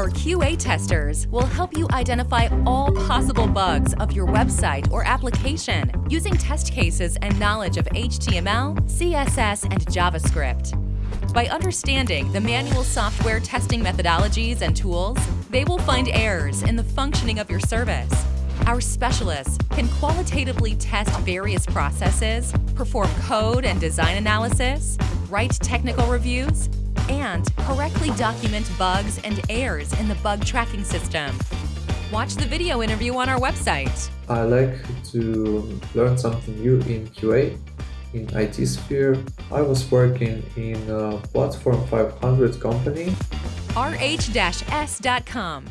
Our QA testers will help you identify all possible bugs of your website or application using test cases and knowledge of HTML, CSS, and JavaScript. By understanding the manual software testing methodologies and tools, they will find errors in the functioning of your service. Our specialists can qualitatively test various processes, perform code and design analysis, write technical reviews, and correctly document bugs and errors in the bug tracking system. Watch the video interview on our website. I like to learn something new in QA. In IT sphere, I was working in a Platform 500 company. rh-s.com